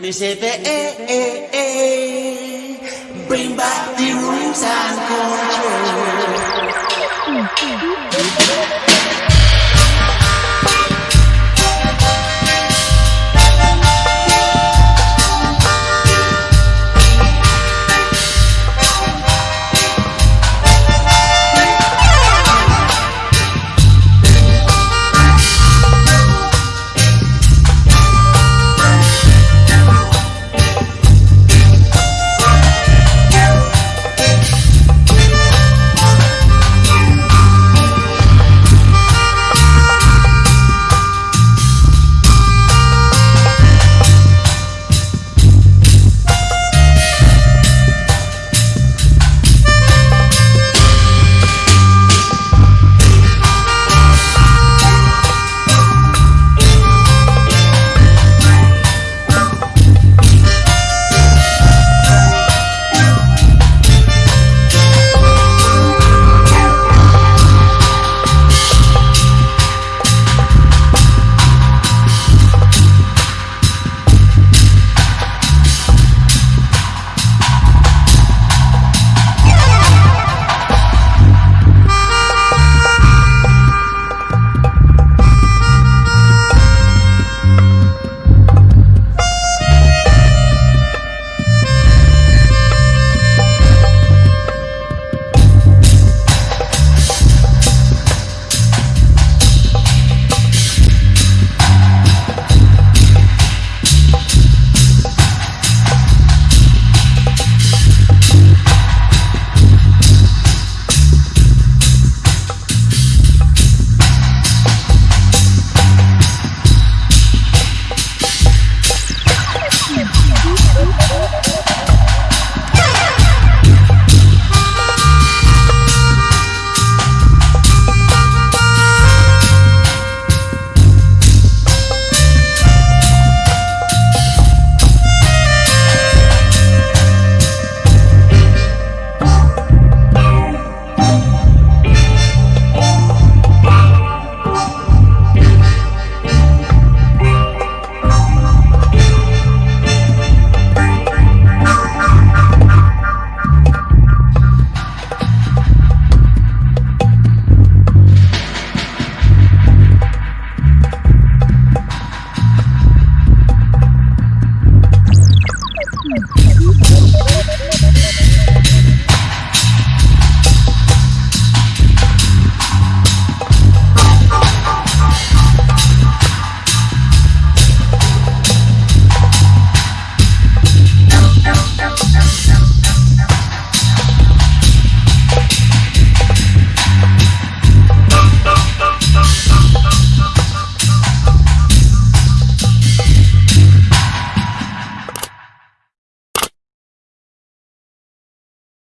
Me say the hey, hey, hey, bring back the rules and culture.